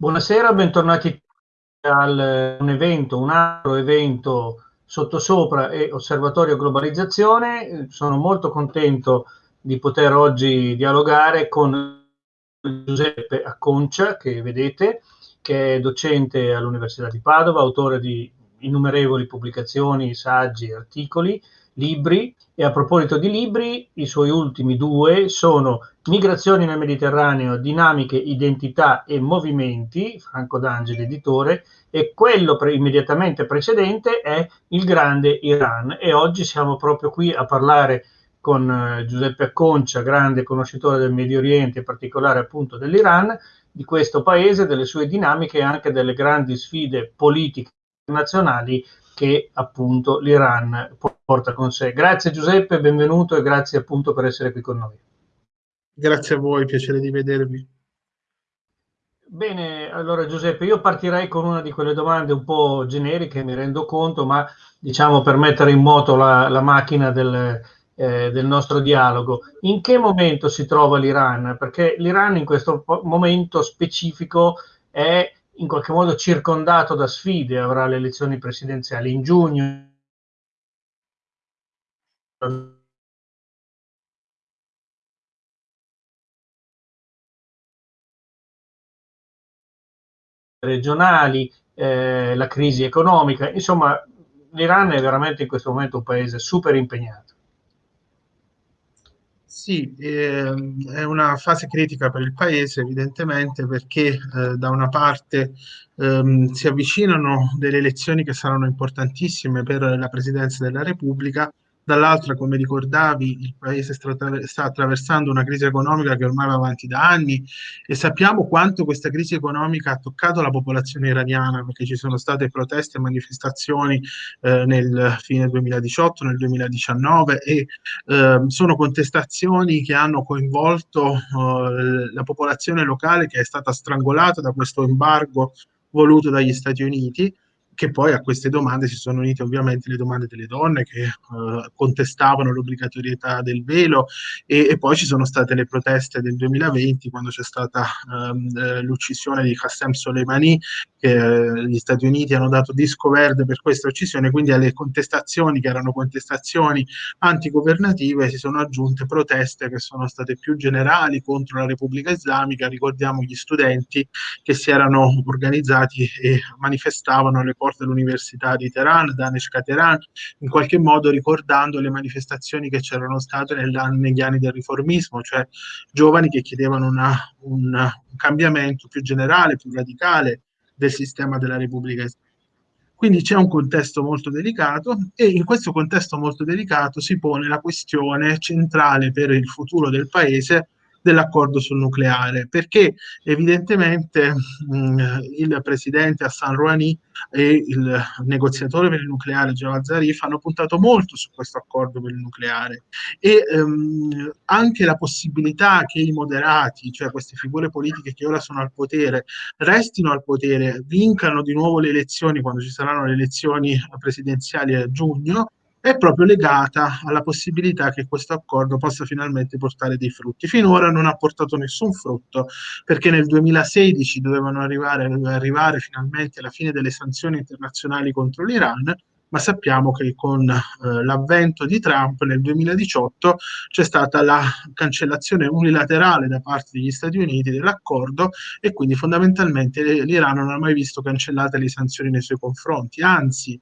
Buonasera, bentornati a un evento, un altro evento sottosopra e Osservatorio Globalizzazione. Sono molto contento di poter oggi dialogare con Giuseppe Acconcia, che vedete, che è docente all'Università di Padova, autore di innumerevoli pubblicazioni, saggi, articoli, libri e a proposito di libri, i suoi ultimi due sono Migrazioni nel Mediterraneo, dinamiche, identità e movimenti, Franco D'Angeli editore, e quello pre immediatamente precedente è Il grande Iran. E oggi siamo proprio qui a parlare con eh, Giuseppe Acconcia, grande conoscitore del Medio Oriente, in particolare appunto dell'Iran, di questo paese, delle sue dinamiche e anche delle grandi sfide politiche internazionali che appunto l'Iran porta con sé. Grazie Giuseppe, benvenuto e grazie appunto per essere qui con noi. Grazie a voi, piacere di vedervi. Bene, allora Giuseppe, io partirei con una di quelle domande un po' generiche, mi rendo conto, ma diciamo per mettere in moto la, la macchina del, eh, del nostro dialogo. In che momento si trova l'Iran? Perché l'Iran in questo momento specifico è in qualche modo circondato da sfide, avrà le elezioni presidenziali in giugno. regionali, eh, la crisi economica, insomma l'Iran è veramente in questo momento un paese super impegnato. Sì, ehm, è una fase critica per il paese, evidentemente, perché eh, da una parte ehm, si avvicinano delle elezioni che saranno importantissime per la presidenza della Repubblica, dall'altra, come ricordavi, il paese sta, attraversando una crisi economica che ormai va avanti da anni e sappiamo quanto questa crisi economica ha toccato la popolazione iraniana, perché ci sono state proteste e manifestazioni eh, nel fine 2018, nel 2019 e eh, sono contestazioni che hanno coinvolto eh, la popolazione locale che è stata strangolata da questo embargo voluto dagli Stati Uniti che poi a queste domande si sono unite ovviamente le domande delle donne che eh, contestavano l'obbligatorietà del velo e, e, poi ci sono state le proteste del 2020 quando c'è stata ehm, eh, l'uccisione di Qassem Soleimani che eh, gli Stati Uniti hanno dato disco verde per questa uccisione, quindi alle contestazioni che erano contestazioni antigovernative si sono aggiunte proteste che sono state più generali contro la Repubblica Islamica, ricordiamo gli studenti che si erano organizzati e manifestavano alle porte dell'Università di Teheran, Daneshka Teheran, in qualche modo ricordando le manifestazioni che c'erano state negli anni del riformismo, cioè giovani che chiedevano una, un, un cambiamento più generale, più radicale del sistema della Repubblica Islamica. Quindi c'è un contesto molto delicato e in questo contesto molto delicato si pone la questione centrale per il futuro del paese dell'accordo sul nucleare, perché evidentemente mh, il presidente Hassan Rouhani e il negoziatore per il nucleare Javad Zarif hanno puntato molto su questo accordo per il nucleare. E ehm, anche la possibilità che i moderati, cioè queste figure politiche che ora sono al potere, restino al potere, vincano di nuovo le elezioni quando ci saranno le elezioni presidenziali a giugno, è proprio legata alla possibilità che questo accordo possa finalmente portare dei frutti. Finora non ha portato nessun frutto perché nel 2016 dovevano arrivare, arrivare finalmente alla fine delle sanzioni internazionali contro l'Iran, ma sappiamo che con eh, l'avvento di Trump nel 2018 c'è stata la cancellazione unilaterale da parte degli Stati Uniti dell'accordo e quindi fondamentalmente l'Iran non ha mai visto cancellate le sanzioni nei suoi confronti, anzi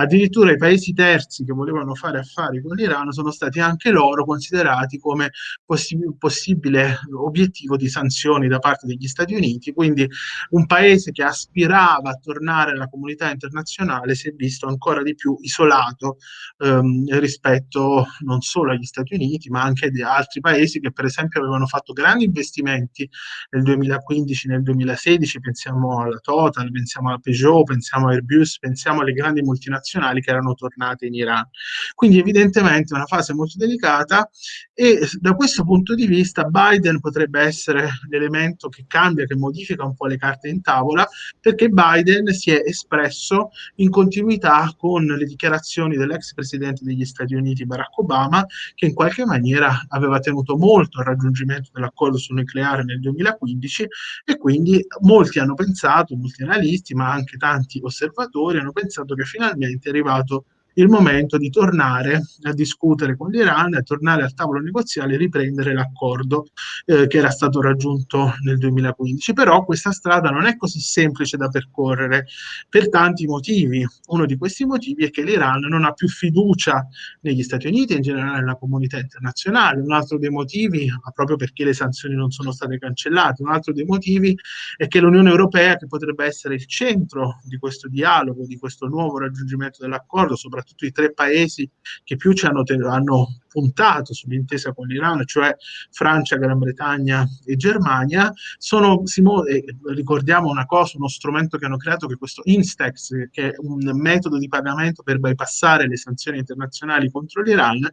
addirittura i paesi terzi che volevano fare affari con l'Iran sono stati anche loro considerati come possib possibile obiettivo di sanzioni da parte degli Stati Uniti, quindi un paese che aspirava a tornare alla comunità internazionale si è visto ancora di più isolato ehm, rispetto non solo agli Stati Uniti ma anche ad altri paesi che per esempio avevano fatto grandi investimenti nel 2015, nel 2016, pensiamo alla Total, pensiamo alla Peugeot, pensiamo a Airbus, pensiamo alle grandi multinazionali internazionali che erano tornate in Iran. Quindi evidentemente è una fase molto delicata e da questo punto di vista Biden potrebbe essere l'elemento che cambia, che modifica un po' le carte in tavola, perché Biden si è espresso in continuità con le dichiarazioni dell'ex presidente degli Stati Uniti Barack Obama, che in qualche maniera aveva tenuto molto al raggiungimento dell'accordo sul nucleare nel 2015 e quindi molti hanno pensato, molti analisti, ma anche tanti osservatori hanno pensato che finalmente è arrivato il momento di tornare a discutere con l'Iran, a tornare al tavolo negoziale e riprendere l'accordo eh, che era stato raggiunto nel 2015. Però questa strada non è così semplice da percorrere per tanti motivi. Uno di questi motivi è che l'Iran non ha più fiducia negli Stati Uniti e in generale nella comunità internazionale. Un altro dei motivi, proprio perché le sanzioni non sono state cancellate, un altro dei motivi è che l'Unione Europea, che potrebbe essere il centro di questo dialogo, di questo nuovo raggiungimento dell'accordo, soprattutto soprattutto i tre paesi che più ci hanno, hanno puntato sull'intesa con l'Iran, cioè Francia, Gran Bretagna e Germania, sono, eh, ricordiamo una cosa, uno strumento che hanno creato che è questo Instex, che è un metodo di pagamento per bypassare le sanzioni internazionali contro l'Iran,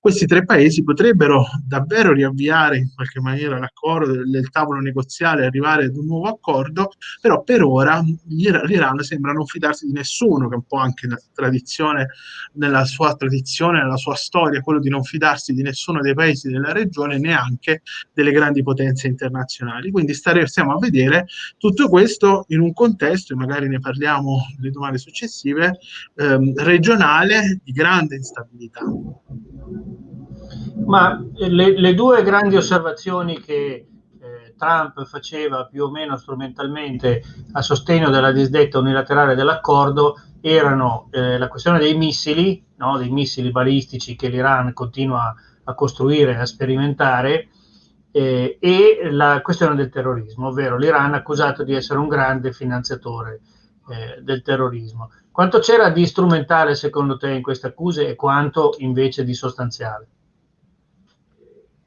questi tre paesi potrebbero davvero riavviare in qualche maniera l'accordo del, tavolo negoziale arrivare ad un nuovo accordo, però per ora l'Iran sembra non fidarsi di nessuno, che è un po' anche la tradizione, nella sua tradizione, nella sua storia, quello di non fidarsi di nessuno dei paesi della regione, neanche delle grandi potenze internazionali. Quindi staremo a vedere tutto questo in un contesto, e magari ne parliamo le domande successive, ehm, regionale di grande instabilità. Ma le, le due grandi osservazioni che eh, Trump faceva più o meno strumentalmente a sostegno della disdetta unilaterale dell'accordo erano eh, la questione dei missili, no? dei missili balistici che l'Iran continua a costruire a sperimentare, eh, e la questione del terrorismo, ovvero l'Iran accusato di essere un grande finanziatore eh, del terrorismo. Quanto c'era di strumentale secondo te in queste accuse e quanto invece di sostanziale?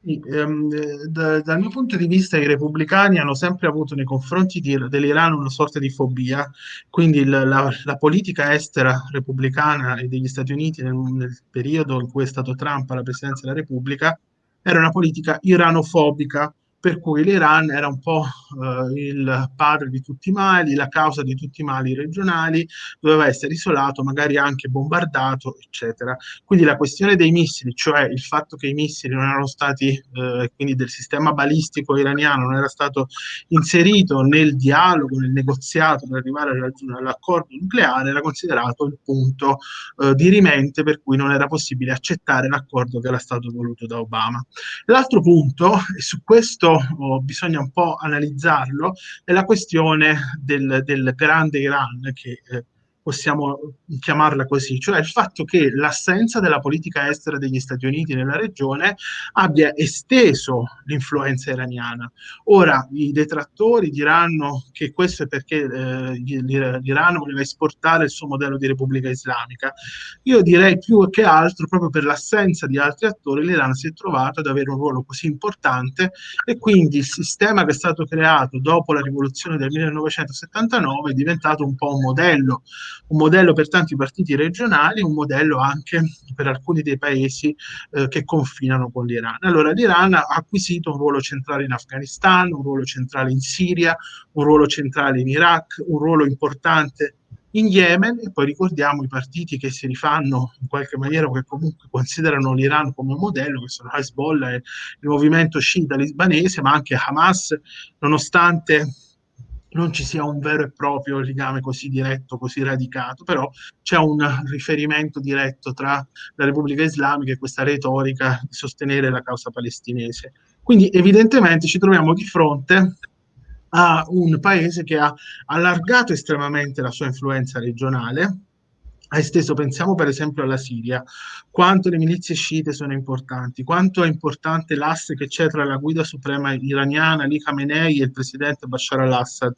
Ehm, da, dal mio punto di vista i repubblicani hanno sempre avuto nei confronti dell'Iran una sorta di fobia, quindi il, la, la, politica estera repubblicana e degli Stati Uniti nel, nel, periodo in cui è stato Trump alla presidenza della Repubblica era una politica iranofobica, per cui l'Iran era un po' eh, il padre di tutti i mali, la causa di tutti i mali regionali, doveva essere isolato, magari anche bombardato, eccetera. Quindi la questione dei missili, cioè il fatto che i missili non erano stati, eh, quindi del sistema balistico iraniano non era stato inserito nel dialogo, nel negoziato per arrivare all'accordo nucleare, era considerato il punto eh, dirimente per cui non era possibile accettare l'accordo che era stato voluto da Obama. L'altro punto, e su questo oh, bisogna un po' analizzarlo, è la questione del, del grande Iran che eh, possiamo chiamarla così, cioè il fatto che l'assenza della politica estera degli Stati Uniti nella regione abbia esteso l'influenza iraniana. Ora i detrattori diranno che questo è perché eh, l'Iran voleva esportare il suo modello di Repubblica Islamica. Io direi più che altro, proprio per l'assenza di altri attori, l'Iran si è trovato ad avere un ruolo così importante e quindi il sistema che è stato creato dopo la rivoluzione del 1979 è diventato un po' un modello un modello per tanti partiti regionali, un modello anche per alcuni dei paesi eh, che confinano con l'Iran. Allora l'Iran ha acquisito un ruolo centrale in Afghanistan, un ruolo centrale in Siria, un ruolo centrale in Iraq, un ruolo importante in Yemen e poi ricordiamo i partiti che si rifanno in qualche maniera o che comunque considerano l'Iran come un modello, che sono Hezbollah e il movimento sciita libanese, ma anche Hamas, nonostante non ci sia un vero e proprio legame così diretto, così radicato, però c'è un riferimento diretto tra la Repubblica Islamica e questa retorica di sostenere la causa palestinese. Quindi evidentemente ci troviamo di fronte a un paese che ha allargato estremamente la sua influenza regionale, ha esteso, pensiamo per esempio alla Siria, quanto le milizie sciite sono importanti, quanto è importante l'asse che c'è tra la guida suprema iraniana, Ali Khamenei e il presidente Bashar al-Assad.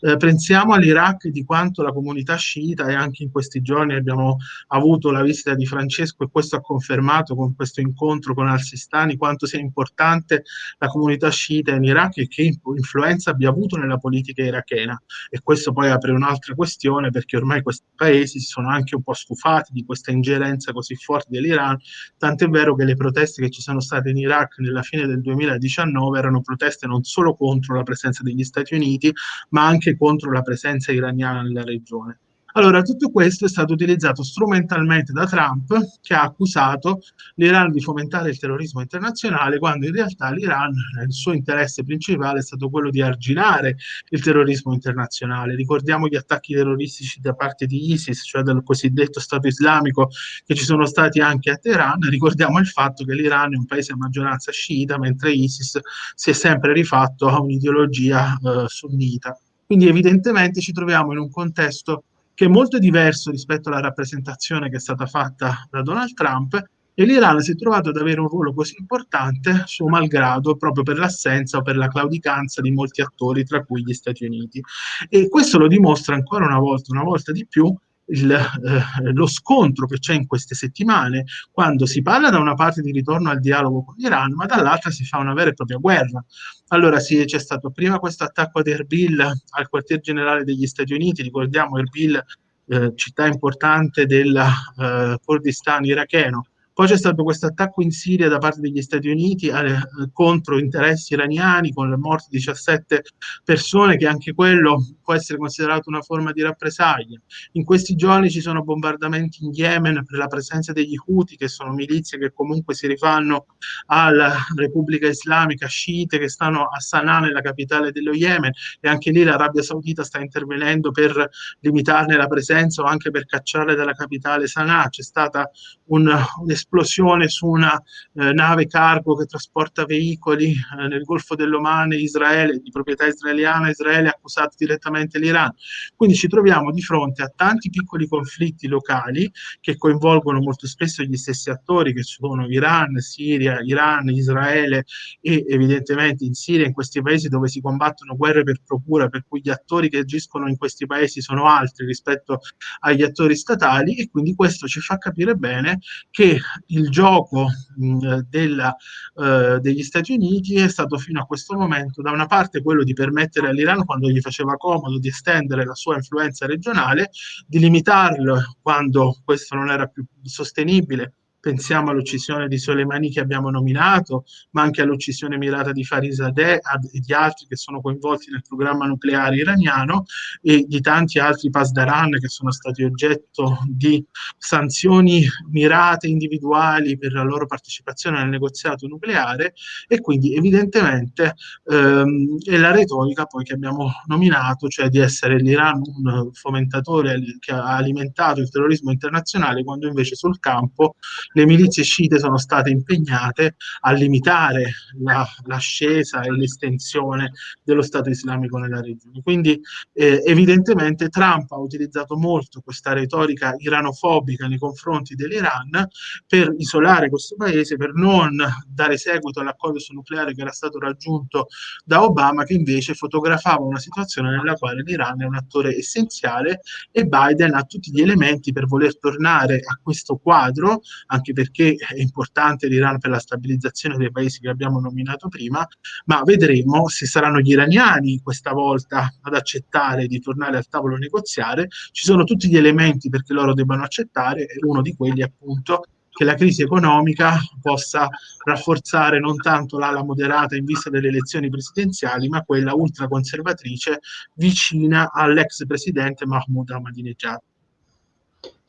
Eh, pensiamo all'Iraq di quanto la comunità sciita, e anche in questi giorni abbiamo avuto la visita di Francesco e questo ha confermato con questo incontro con al-Sistani, quanto sia importante la comunità sciita in Iraq e che influenza abbia avuto nella politica irachena. E questo poi apre un'altra questione perché ormai questi paesi si sono anche anche un po' stufati di questa ingerenza così forte dell'Iran, tant'è vero che le proteste che ci sono state in Iraq nella fine del 2019 erano proteste non solo contro la presenza degli Stati Uniti, ma anche contro la presenza iraniana nella regione. Allora, tutto questo è stato utilizzato strumentalmente da Trump, che ha accusato l'Iran di fomentare il terrorismo internazionale, quando in realtà l'Iran, il suo interesse principale è stato quello di arginare il terrorismo internazionale. Ricordiamo gli attacchi terroristici da parte di ISIS, cioè del cosiddetto Stato islamico, che ci sono stati anche a Teheran. Ricordiamo il fatto che l'Iran è un paese a maggioranza sciita, mentre ISIS si è sempre rifatto a un'ideologia eh, sunnita. Quindi evidentemente ci troviamo in un contesto che è molto diverso rispetto alla rappresentazione che è stata fatta da Donald Trump e l'Iran si è trovato ad avere un ruolo così importante suo malgrado proprio per l'assenza o per la claudicanza di molti attori, tra cui gli Stati Uniti. E questo lo dimostra ancora una volta, una volta di più, il, eh, lo scontro che c'è in queste settimane, quando si parla da una parte di ritorno al dialogo con l'Iran, ma dall'altra si fa una vera e propria guerra. Allora sì, c'è stato prima questo attacco ad Erbil, al quartier generale degli Stati Uniti, ricordiamo Erbil, eh, città importante del eh, Kurdistan iracheno, poi c'è stato questo attacco in Siria da parte degli Stati Uniti eh, contro interessi iraniani con le morti di 17 persone, che anche quello può essere considerato una forma di rappresaglia. In questi giorni ci sono bombardamenti in Yemen per la presenza degli Houthi, che sono milizie che comunque si rifanno alla Repubblica Islamica sciite che stanno a Sana'a, nella capitale dello Yemen, e anche lì l'Arabia Saudita sta intervenendo per limitarne la presenza o anche per cacciarle dalla capitale Sana'a. C'è stata un, un'esplosione un'esplosione su una eh, nave cargo che trasporta veicoli eh, nel Golfo dell'Oman, Israele, di proprietà israeliana, Israele ha accusato direttamente l'Iran. Quindi ci troviamo di fronte a tanti piccoli conflitti locali che coinvolgono molto spesso gli stessi attori che sono Iran, Siria, Iran, Israele e evidentemente in Siria, in questi paesi dove si combattono guerre per procura, per cui gli attori che agiscono in questi paesi sono altri rispetto agli attori statali e quindi questo ci fa capire bene che il gioco mh, della, eh, degli Stati Uniti è stato fino a questo momento da una parte quello di permettere all'Iran quando gli faceva comodo di estendere la sua influenza regionale, di limitarlo quando questo non era più sostenibile pensiamo all'uccisione di Soleimani che abbiamo nominato, ma anche all'uccisione mirata di Farizadeh e di altri che sono coinvolti nel programma nucleare iraniano e di tanti altri Pasdaran che sono stati oggetto di sanzioni mirate individuali per la loro partecipazione al negoziato nucleare e quindi evidentemente ehm, è la retorica poi che abbiamo nominato, cioè di essere l'Iran un fomentatore che ha alimentato il terrorismo internazionale quando invece sul campo le milizie sciite sono state impegnate a limitare la, l'ascesa e l'estensione dello Stato islamico nella regione. Quindi eh, evidentemente Trump ha utilizzato molto questa retorica iranofobica nei confronti dell'Iran per isolare questo paese, per non dare seguito all'accordo sul nucleare che era stato raggiunto da Obama, che invece fotografava una situazione nella quale l'Iran è un attore essenziale e Biden ha tutti gli elementi per voler tornare a questo quadro, anche perché è importante l'Iran per la stabilizzazione dei paesi che abbiamo nominato prima, ma vedremo se saranno gli iraniani questa volta ad accettare di tornare al tavolo negoziare. Ci sono tutti gli elementi perché loro debbano accettare e uno di quelli appunto che la crisi economica possa rafforzare non tanto l'ala moderata in vista delle elezioni presidenziali, ma quella ultraconservatrice vicina all'ex presidente Mahmoud Ahmadinejad.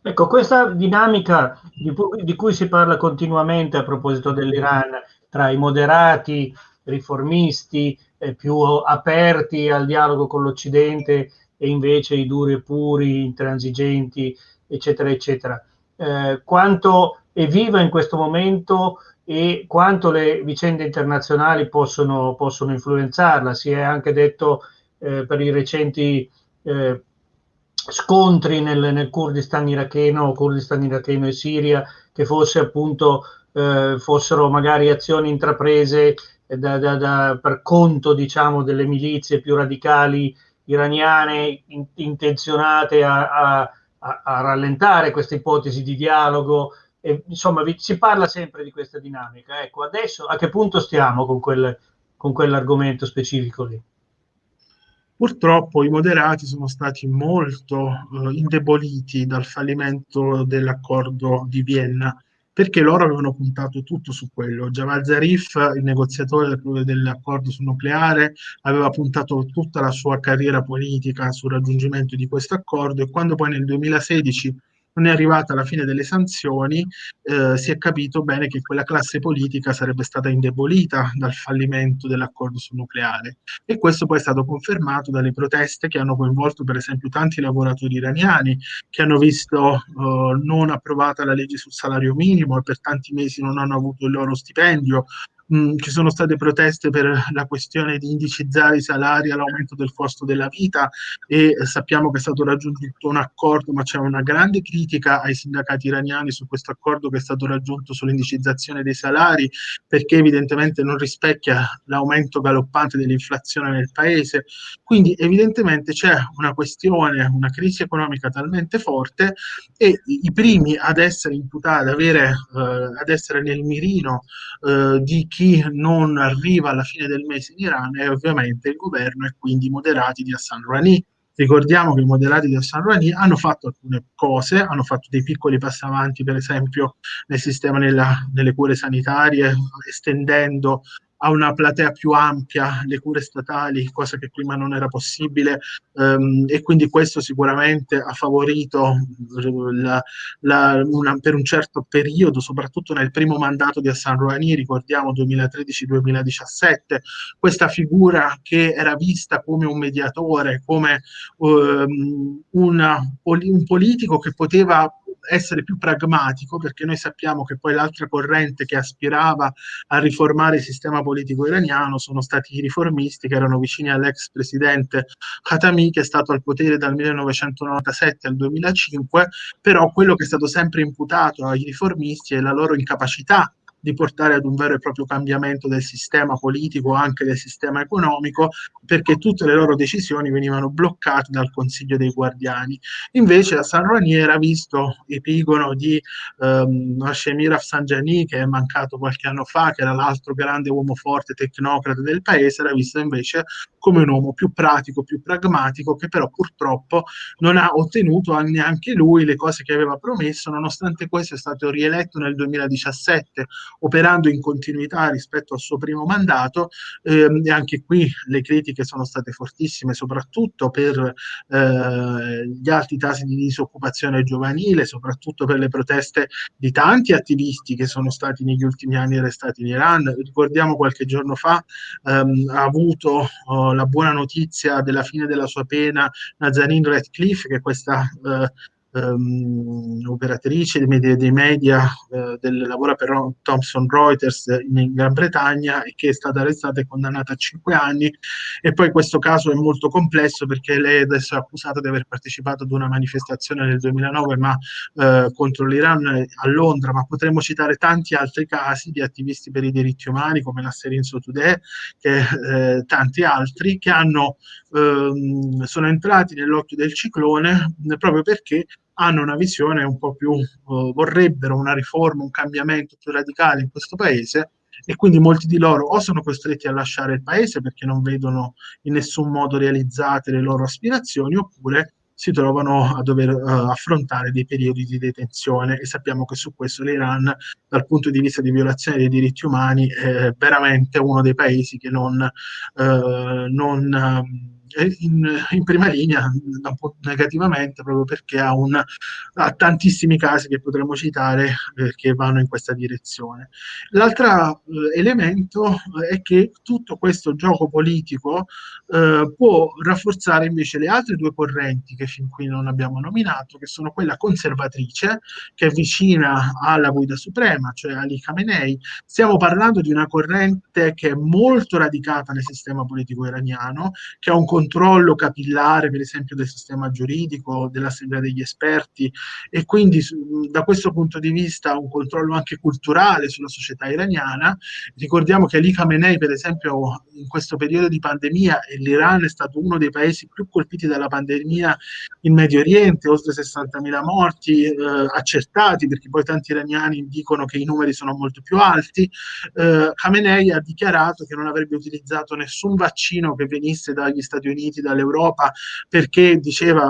Ecco, questa dinamica di, di, cui si parla continuamente a proposito dell'Iran, tra i moderati, riformisti, eh, più aperti al dialogo con l'Occidente e invece i duri e puri, intransigenti, eccetera, eccetera. Eh, quanto è viva in questo momento e quanto le vicende internazionali possono, possono influenzarla. Si è anche detto eh, per i recenti eh, scontri nel, nel Kurdistan iracheno, Kurdistan iracheno e Siria, che fosse appunto eh, fossero magari azioni intraprese da, da, da, per conto diciamo delle milizie più radicali iraniane in, intenzionate a, a, a, a, rallentare questa ipotesi di dialogo. E, insomma, vi, si parla sempre di questa dinamica. Ecco, adesso a che punto stiamo con, quel, con quell'argomento specifico lì? Purtroppo i moderati sono stati molto eh, indeboliti dal fallimento dell'accordo di Vienna perché loro avevano puntato tutto su quello. Javad Zarif, il negoziatore dell'accordo sul nucleare, aveva puntato tutta la sua carriera politica sul raggiungimento di questo accordo e quando poi nel 2016 non è arrivata la fine delle sanzioni, eh, si è capito bene che quella classe politica sarebbe stata indebolita dal fallimento dell'accordo sul nucleare. E questo poi è stato confermato dalle proteste che hanno coinvolto per esempio tanti lavoratori iraniani che hanno visto eh, non approvata la legge sul salario minimo e per tanti mesi non hanno avuto il loro stipendio, Mm, ci sono state proteste per la questione di indicizzare i salari all'aumento del costo della vita e sappiamo che è stato raggiunto un accordo, ma c'è una grande critica ai sindacati iraniani su questo accordo che è stato raggiunto sull'indicizzazione dei salari, perché evidentemente non rispecchia l'aumento galoppante dell'inflazione nel paese. Quindi evidentemente c'è una questione, una crisi economica talmente forte e i primi ad essere imputati, ad, avere, eh, ad essere nel mirino eh, di chi chi non arriva alla fine del mese in Iran è ovviamente il governo e quindi i moderati di Hassan Rouhani. Ricordiamo che i moderati di Hassan Rouhani hanno fatto alcune cose, hanno fatto dei piccoli passi avanti, per esempio nel sistema nella, nelle cure sanitarie, estendendo a una platea più ampia le cure statali, cosa che prima non era possibile um, e quindi questo sicuramente ha favorito la, la, una, per un certo periodo, soprattutto nel primo mandato di Hassan Rouhani, ricordiamo 2013-2017, questa figura che era vista come un mediatore, come um, una, un politico che poteva essere più pragmatico, perché noi sappiamo che poi l'altra corrente che aspirava a riformare il sistema politico iraniano sono stati i riformisti che erano vicini all'ex presidente Khatami, che è stato al potere dal 1997 al 2005, però quello che è stato sempre imputato ai riformisti è la loro incapacità di portare ad un vero e proprio cambiamento del sistema politico, anche del sistema economico, perché tutte le loro decisioni venivano bloccate dal Consiglio dei Guardiani. Invece a San Rouhani era visto epigono di ehm, Hashemir Afsanjani, che è mancato qualche anno fa, che era l'altro grande uomo forte tecnocrata del paese, era visto invece come un uomo più pratico, più pragmatico, che però purtroppo non ha ottenuto neanche lui le cose che aveva promesso, nonostante questo è stato rieletto nel 2017 operando in continuità rispetto al suo primo mandato ehm, e anche qui le critiche sono state fortissime, soprattutto per eh, gli alti tassi di disoccupazione giovanile, soprattutto per le proteste di tanti attivisti che sono stati negli ultimi anni arrestati in Iran. Ricordiamo qualche giorno fa ehm, ha avuto oh, la buona notizia della fine della sua pena Nazanin Radcliffe, che questa eh, um, operatrice dei media, dei media uh, del, lavora per Thomson Reuters in, Gran Bretagna e che è stata arrestata e condannata a cinque anni. E poi questo caso è molto complesso perché lei adesso è accusata di aver partecipato ad una manifestazione nel 2009 ma uh, contro l'Iran a Londra. Ma potremmo citare tanti altri casi di attivisti per i diritti umani come la Serin Today che eh, tanti altri che hanno, ehm, sono entrati nell'occhio del ciclone proprio perché hanno una visione un po' più, uh, vorrebbero una riforma, un cambiamento più radicale in questo paese e quindi molti di loro o sono costretti a lasciare il paese perché non vedono in nessun modo realizzate le loro aspirazioni oppure si trovano a dover uh, affrontare dei periodi di detenzione. E sappiamo che su questo l'Iran dal punto di vista di violazione dei diritti umani è veramente uno dei paesi che non, uh, non um, in, in, prima linea negativamente proprio perché ha, un, ha tantissimi casi che potremmo citare eh, che vanno in questa direzione. L'altro eh, elemento è che tutto questo gioco politico eh, può rafforzare invece le altre due correnti che fin qui non abbiamo nominato, che sono quella conservatrice, che è vicina alla guida suprema, cioè Ali Khamenei. Stiamo parlando di una corrente che è molto radicata nel sistema politico iraniano, che ha un controllo capillare, per esempio, del sistema giuridico, dell'assemblea degli esperti e quindi da questo punto di vista un controllo anche culturale sulla società iraniana. Ricordiamo che Ali Khamenei, per esempio, in questo periodo di pandemia, e l'Iran è stato uno dei paesi più colpiti dalla pandemia in Medio Oriente, oltre 60.000 morti eh, accertati, perché poi tanti iraniani dicono che i numeri sono molto più alti. Eh, Khamenei ha dichiarato che non avrebbe utilizzato nessun vaccino che venisse dagli Stati Uniti Uniti, dall'Europa, perché diceva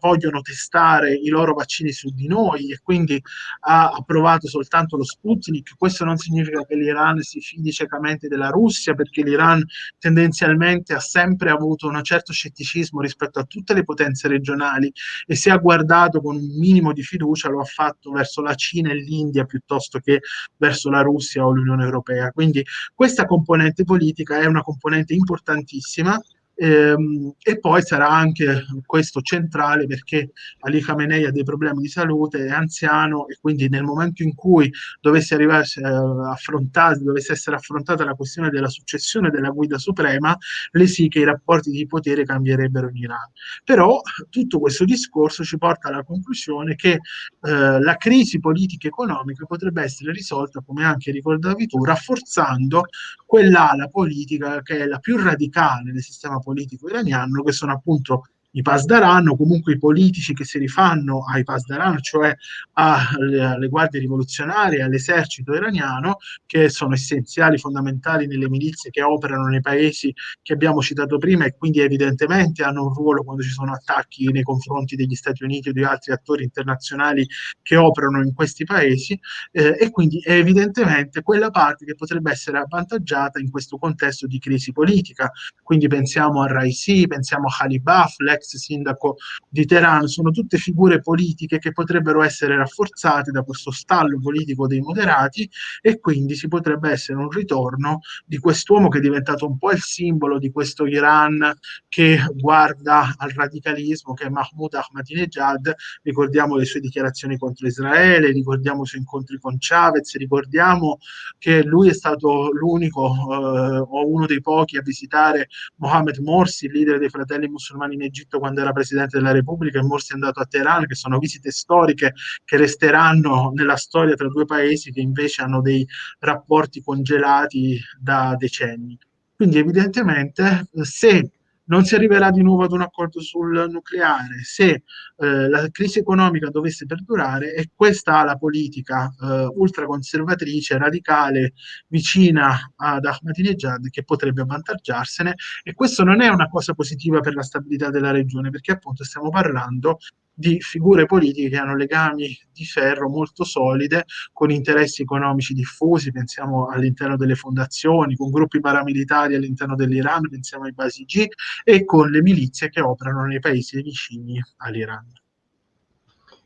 vogliono testare i loro vaccini su di noi e quindi ha approvato soltanto lo Sputnik. Questo non significa che l'Iran si fidi ciecamente della Russia, perché l'Iran tendenzialmente ha sempre avuto un certo scetticismo rispetto a tutte le potenze regionali e se ha guardato con un minimo di fiducia lo ha fatto verso la Cina e l'India piuttosto che verso la Russia o l'Unione Europea. Quindi questa componente politica è una componente importantissima Ehm, e poi sarà anche questo centrale perché Ali Khamenei ha dei problemi di salute, è anziano e quindi nel momento in cui dovesse arrivare eh, dovesse essere affrontata la questione della successione della guida suprema, le sì che i rapporti di potere cambierebbero in Iran. Però tutto questo discorso ci porta alla conclusione che eh, la crisi politica e economica potrebbe essere risolta, come anche ricordavi tu, rafforzando quell'ala politica che è la più radicale del sistema politico politico iraniano, che sono appunto i Pasdaran o comunque i politici che si rifanno ai Pasdaran, cioè alle, guardie rivoluzionarie, all'esercito iraniano, che sono essenziali, fondamentali nelle milizie che operano nei paesi che abbiamo citato prima e quindi evidentemente hanno un ruolo quando ci sono attacchi nei confronti degli Stati Uniti o di altri attori internazionali che operano in questi paesi eh, e quindi è evidentemente quella parte che potrebbe essere avvantaggiata in questo contesto di crisi politica. Quindi pensiamo a Raisi, pensiamo a Khalibaf, l'ex sindaco di Teheran, sono tutte figure politiche che potrebbero essere rafforzate da questo stallo politico dei moderati e quindi ci potrebbe essere un ritorno di quest'uomo che è diventato un po' il simbolo di questo Iran che guarda al radicalismo, che è Mahmoud Ahmadinejad, ricordiamo le sue dichiarazioni contro Israele, ricordiamo i suoi incontri con Chavez, ricordiamo che lui è stato l'unico eh, o uno dei pochi a visitare Mohammed Morsi, il leader dei fratelli musulmani in Egitto, Egitto quando era Presidente della Repubblica e Morsi è andato a Teheran, che sono visite storiche che resteranno nella storia tra due paesi che invece hanno dei rapporti congelati da decenni. Quindi evidentemente se non si arriverà di nuovo ad un accordo sul nucleare. Se eh, la crisi economica dovesse perdurare e questa ala politica eh, ultraconservatrice, radicale, vicina ad Ahmadinejad che potrebbe avvantaggiarsene. E questo non è una cosa positiva per la stabilità della regione perché appunto stiamo parlando di figure politiche che hanno legami di ferro molto solide con interessi economici diffusi, pensiamo all'interno delle fondazioni, con gruppi paramilitari all'interno dell'Iran, pensiamo ai Basigi, e con le milizie che operano nei paesi vicini all'Iran.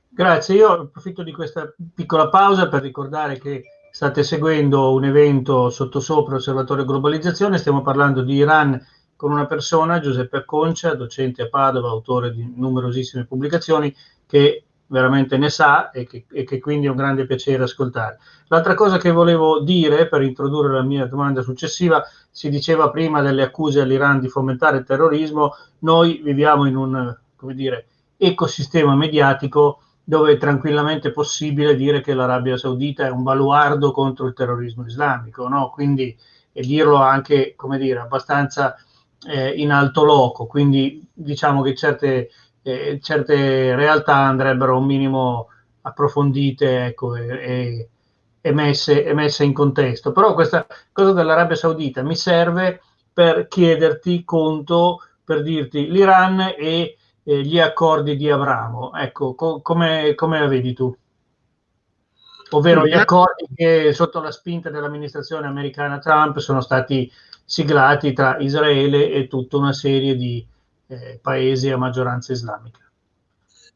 Grazie, io approfitto di questa piccola pausa per ricordare che state seguendo un evento sottosopra Osservatorio Globalizzazione, stiamo parlando di Iran con una persona, Giuseppe Acconcia, docente a Padova, autore di numerosissime pubblicazioni, che veramente ne sa e che, e che, quindi è un grande piacere ascoltare. L'altra cosa che volevo dire per introdurre la mia domanda successiva, si diceva prima delle accuse all'Iran di fomentare il terrorismo, noi viviamo in un dire, ecosistema mediatico dove è tranquillamente possibile dire che l'Arabia Saudita è un baluardo contro il terrorismo islamico, no? quindi e dirlo anche come dire, abbastanza eh, in alto loco, quindi diciamo che certe, eh, certe realtà andrebbero un minimo approfondite ecco, e, e, messe, e messe in contesto. Però questa cosa dell'Arabia Saudita mi serve per chiederti conto, per dirti l'Iran e eh, gli accordi di Abramo. Ecco, co- come, come la vedi tu? Ovvero gli accordi che sotto la spinta dell'amministrazione americana Trump sono stati siglati tra Israele e tutta una serie di eh, paesi a maggioranza islamica.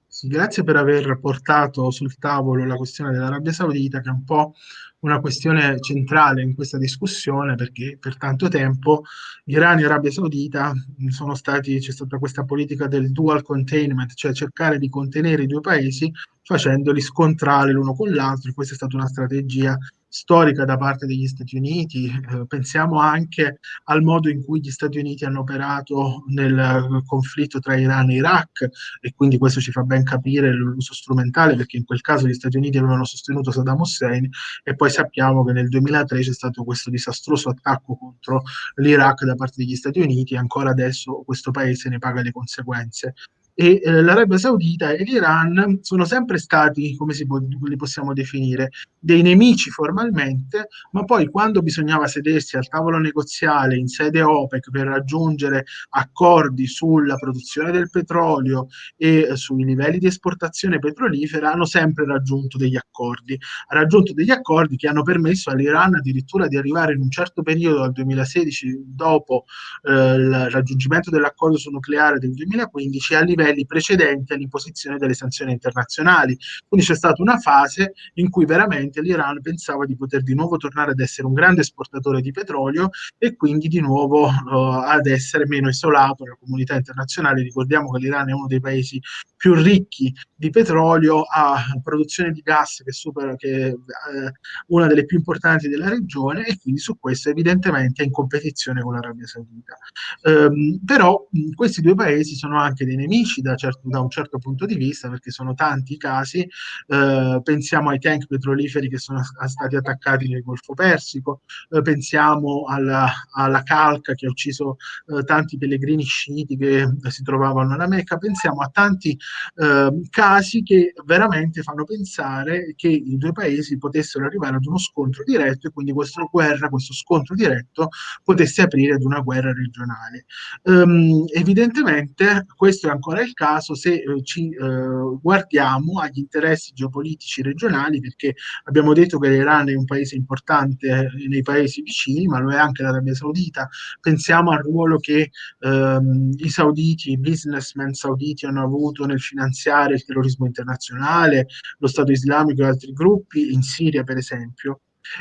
Sì, grazie per aver portato sul tavolo la questione dell'Arabia Saudita, che è un po' una questione centrale in questa discussione, perché per tanto tempo Iran e Arabia Saudita sono stati, c'è stata questa politica del dual containment, cioè cercare di contenere i due paesi facendoli scontrare l'uno con l'altro, questa è stata una strategia storica da parte degli Stati Uniti. Eh, pensiamo anche al modo in cui gli Stati Uniti hanno operato nel conflitto tra Iran e Iraq e quindi questo ci fa ben capire l'uso strumentale perché in quel caso gli Stati Uniti avevano sostenuto Saddam Hussein e poi sappiamo che nel 2003 c'è stato questo disastroso attacco contro l'Iraq da parte degli Stati Uniti e ancora adesso questo paese ne paga le conseguenze. E eh, l'Arabia Saudita e l'Iran sono sempre stati, come si può, li possiamo definire, dei nemici formalmente, ma poi quando bisognava sedersi al tavolo negoziale in sede OPEC per raggiungere accordi sulla produzione del petrolio e eh, sui livelli di esportazione petrolifera, hanno sempre raggiunto degli accordi. Ha raggiunto degli accordi che hanno permesso all'Iran addirittura di arrivare in un certo periodo, al 2016, dopo eh, il raggiungimento dell'accordo sul nucleare del 2015, a livelli livelli precedenti all'imposizione delle sanzioni internazionali. Quindi c'è stata una fase in cui veramente l'Iran pensava di poter di nuovo tornare ad essere un grande esportatore di petrolio e quindi di nuovo uh, ad essere meno isolato nella comunità internazionale. Ricordiamo che l'Iran è uno dei paesi più ricchi di petrolio, ha produzione di gas che supera che eh, una delle più importanti della regione e quindi su questo evidentemente è in competizione con l'Arabia Saudita. Um, però questi due paesi sono anche dei nemici da, certo, da, un certo punto di vista perché sono tanti i casi, uh, pensiamo ai tank petroliferi che sono stati attaccati nel Golfo Persico, uh, pensiamo alla, alla, calca che ha ucciso uh, tanti pellegrini sciiti che si trovavano alla Mecca, pensiamo a tanti eh, casi che veramente fanno pensare che i due paesi potessero arrivare ad uno scontro diretto e quindi questa guerra, questo scontro diretto potesse aprire ad una guerra regionale. Um, evidentemente questo è ancora il caso se eh, ci eh, guardiamo agli interessi geopolitici regionali perché abbiamo detto che l'Iran è un paese importante nei paesi vicini ma lo è anche l'Arabia Saudita pensiamo al ruolo che ehm, i sauditi, i businessmen sauditi hanno avuto nel finanziare il terrorismo internazionale, lo Stato islamico e altri gruppi, in Siria per esempio.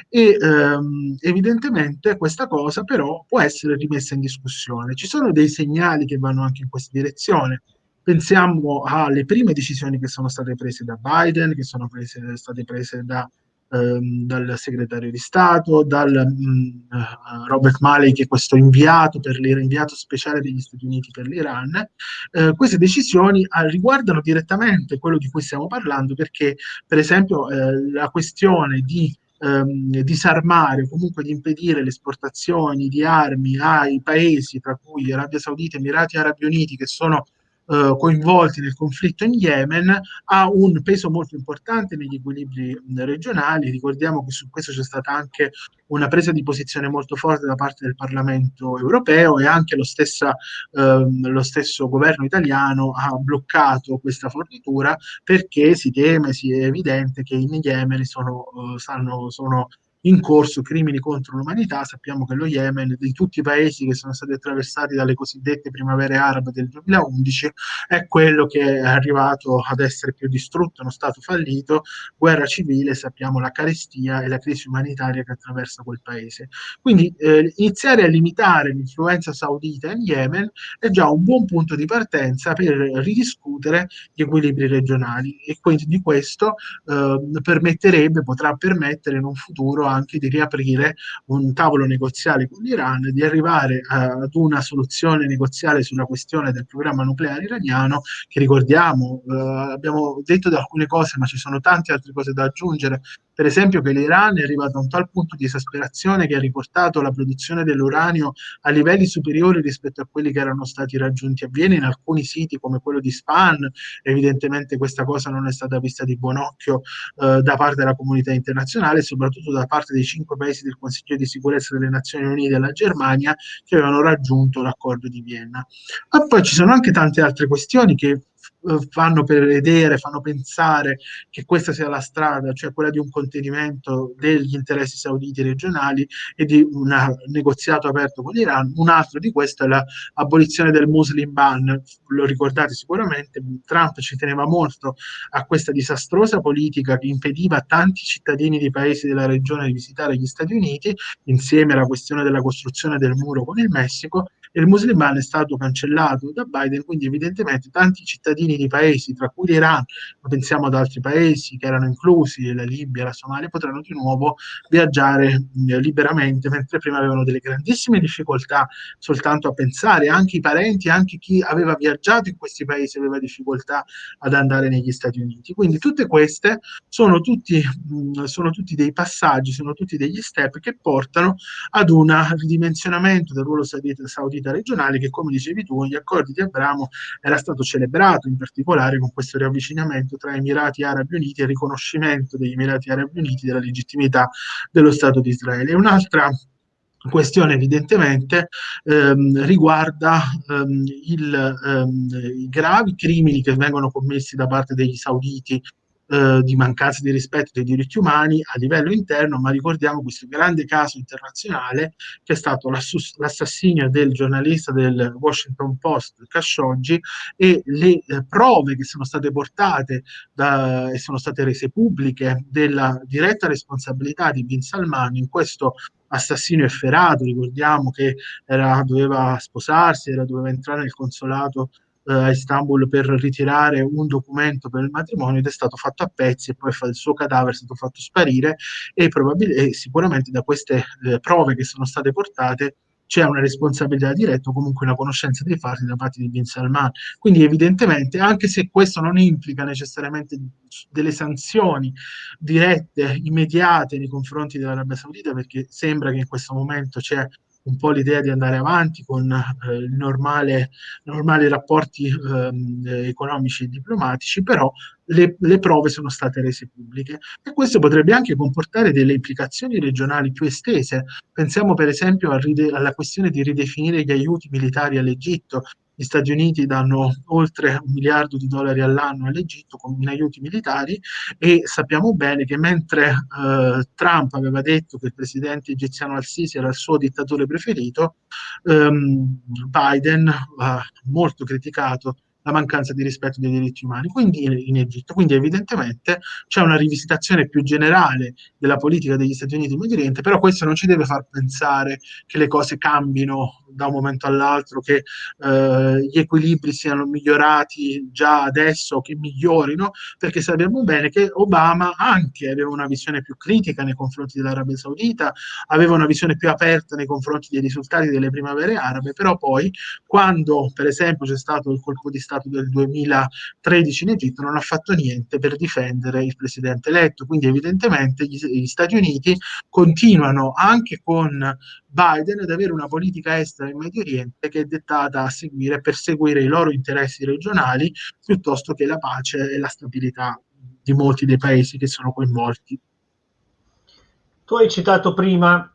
E ehm, evidentemente questa cosa però può essere rimessa in discussione. Ci sono dei segnali che vanno anche in questa direzione. Pensiamo alle prime decisioni che sono state prese da Biden, che sono prese, state prese da dal segretario di Stato, dal mh, mm, eh, Robert Malley, che è questo inviato, per l'inviato speciale degli Stati Uniti per l'Iran. Eh, queste decisioni eh, riguardano direttamente quello di cui stiamo parlando, perché per esempio eh, la questione di ehm, disarmare o comunque di impedire le esportazioni di armi ai paesi, tra cui Arabia Saudita, Emirati Arabi Uniti, che sono eh, coinvolti nel conflitto in Yemen ha un peso molto importante negli equilibri regionali. Ricordiamo che su questo c'è stata anche una presa di posizione molto forte da parte del Parlamento europeo e anche lo, stessa, ehm, lo stesso governo italiano ha bloccato questa fornitura perché si teme, si è evidente che in Yemen sono, uh, stanno, sono in corso crimini contro l'umanità. Sappiamo che lo Yemen, di tutti i paesi che sono stati attraversati dalle cosiddette primavere arabe del 2011, è quello che è arrivato ad essere più distrutto, uno stato fallito, guerra civile, sappiamo la carestia e la crisi umanitaria che attraversa quel paese. Quindi eh, iniziare a limitare l'influenza saudita in Yemen è già un buon punto di partenza per ridiscutere gli equilibri regionali e quindi di questo eh, permetterebbe, potrà permettere in un futuro anche di riaprire un tavolo negoziale con l'Iran, di arrivare ad una soluzione negoziale sulla questione del programma nucleare iraniano, che ricordiamo, eh, abbiamo detto di alcune cose, ma ci sono tante altre cose da aggiungere, per esempio che l'Iran è arrivato a un tal punto di esasperazione che ha riportato la produzione dell'uranio a livelli superiori rispetto a quelli che erano stati raggiunti a Viena in alcuni siti come quello di Span. Evidentemente questa cosa non è stata vista di buon occhio eh, da parte della comunità internazionale, soprattutto da parte dei cinque paesi del Consiglio di sicurezza delle Nazioni Unite e della Germania che avevano raggiunto l'accordo di Vienna. Ma poi ci sono anche tante altre questioni che fanno prevedere, fanno pensare che questa sia la strada, cioè quella di un contenimento degli interessi sauditi regionali e di un negoziato aperto con l'Iran. Un altro di questo è l'abolizione del Muslim ban, lo ricordate sicuramente, Trump ci teneva molto a questa disastrosa politica che impediva a tanti cittadini di paesi della regione di visitare gli Stati Uniti, insieme alla questione della costruzione del muro con il Messico, il Musliman è stato cancellato da Biden, quindi evidentemente tanti cittadini di paesi, tra cui l'Iran, ma pensiamo ad altri paesi che erano inclusi, la Libia, la Somalia, potranno di nuovo viaggiare mm, liberamente, mentre prima avevano delle grandissime difficoltà soltanto a pensare, anche i parenti, anche chi aveva viaggiato in questi paesi aveva difficoltà ad andare negli Stati Uniti. Quindi tutte queste sono tutti, mh, mm, sono tutti dei passaggi, sono tutti degli step che portano ad un ridimensionamento del ruolo saudita stabilità regionali che, come dicevi tu, gli accordi di Abramo era stato celebrato in particolare con questo riavvicinamento tra Emirati Arabi Uniti e riconoscimento degli Emirati Arabi Uniti della legittimità dello Stato di Israele. Un'altra questione evidentemente ehm, riguarda ehm, il, ehm, i gravi crimini che vengono commessi da parte degli sauditi eh, di mancanza di rispetto dei diritti umani a livello interno, ma ricordiamo questo grande caso internazionale che è stato l'assassinio del giornalista del Washington Post Khashoggi e le eh, prove che sono state portate da, e sono state rese pubbliche della diretta responsabilità di Bin Salman in questo assassino efferato, ricordiamo che era, doveva sposarsi, era, doveva entrare nel consolato eh, a Istanbul per ritirare un documento per il matrimonio ed è stato fatto a pezzi e poi il suo cadavere è stato fatto sparire e, probabilmente, sicuramente da queste eh, prove che sono state portate c'è una responsabilità diretta o comunque una conoscenza dei fatti da parte di Bin Salman. Quindi evidentemente, anche se questo non implica necessariamente delle sanzioni dirette, immediate nei confronti dell'Arabia Saudita, perché sembra che in questo momento c'è un po' l'idea di andare avanti con eh, i normali rapporti eh, economici e diplomatici, però le, le, prove sono state rese pubbliche e questo potrebbe anche comportare delle implicazioni regionali più estese. Pensiamo per esempio alla questione di ridefinire gli aiuti militari all'Egitto, gli Stati Uniti danno oltre un miliardo di dollari all'anno all'Egitto in aiuti militari e sappiamo bene che mentre eh, Trump aveva detto che il presidente egiziano al-Sisi era il suo dittatore preferito, ehm, Biden ha molto criticato la mancanza di rispetto dei diritti umani quindi in Egitto. Quindi evidentemente c'è una rivisitazione più generale della politica degli Stati Uniti in Medio Oriente, però questo non ci deve far pensare che le cose cambino da un momento all'altro, che eh, gli equilibri siano migliorati già adesso, che migliorino, perché sappiamo bene che Obama anche aveva una visione più critica nei confronti dell'Arabia Saudita, aveva una visione più aperta nei confronti dei risultati delle primavere arabe, però poi quando per esempio c'è stato il colpo di Stato stato del 2013 in Egitto, non ha fatto niente per difendere il presidente eletto. Quindi evidentemente gli, gli Stati Uniti continuano anche con Biden ad avere una politica estera in Medio Oriente che è dettata a seguire, per seguire i loro interessi regionali piuttosto che la pace e la stabilità di molti dei paesi che sono coinvolti. Tu hai citato prima,